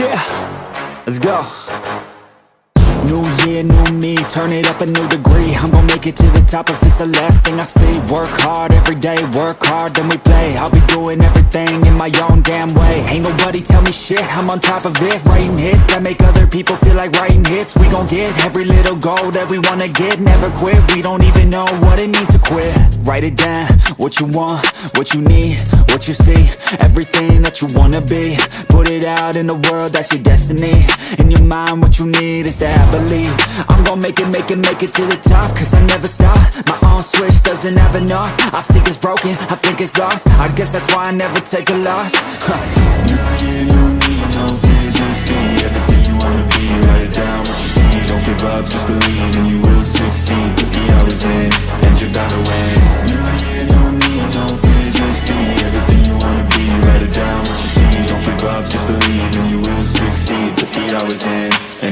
Yeah, let's go. New year, new me, turn it up a new degree. I'm gon' make it to the top if it's the last thing I see. Work hard every day, work hard, then we play. I'll be doing everything in my own damn way. Ain't nobody tell me shit, I'm on top of it. Writing hits that make other people feel like writing hits. We gon' get every little goal that we wanna get. Never quit, we don't even know what it means to quit. Write it down, what you want, what you need, what you see. Everything that you wanna be. Put it out in the world, that's your destiny. In your mind, what you need is that believe. I'm gon' make it, make it, make it to the top Cause I never stop. My own switch doesn't have enough. I think it's broken, I think it's lost. I guess that's why I never take a loss. Huh.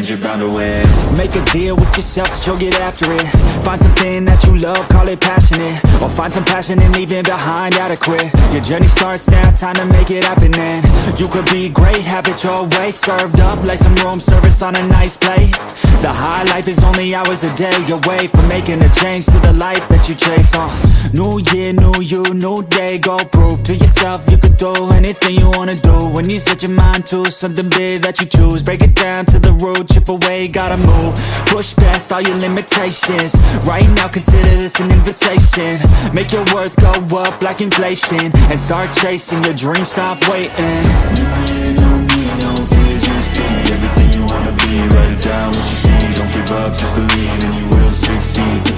You're bound to win. Make a deal with yourself that you'll get after it. Find something that you love, call it Or find some passion and leaving behind adequate Your journey starts now, time to make it happen and You could be great, have it your way. Served up like some room service on a nice plate. The high life is only hours a day away From making a change to the life that you chase uh, New year, new you, new day. Go prove to yourself you could do anything you wanna do. When you set your mind to something big that you choose Break it down to the root, chip away, gotta move. Push past all your limitations. Right now consider this an invitation Make your worth go up like inflation And start chasing your dreams, stop waiting. Me, no be Everything you wanna be, write it down what you see. Don't give up, just believe and you will succeed